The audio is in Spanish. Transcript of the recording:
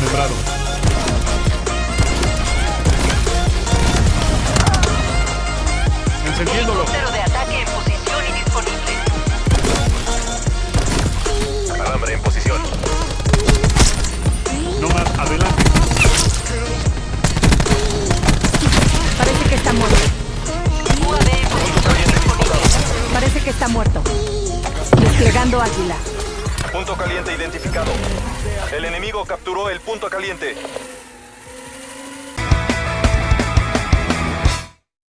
desmembrado. Encendiéndolo. Alambre en posición. No más, adelante. Parece que está muerto. Parece que está muerto. Desplegando águila. Punto caliente identificado. El enemigo capturó el punto caliente.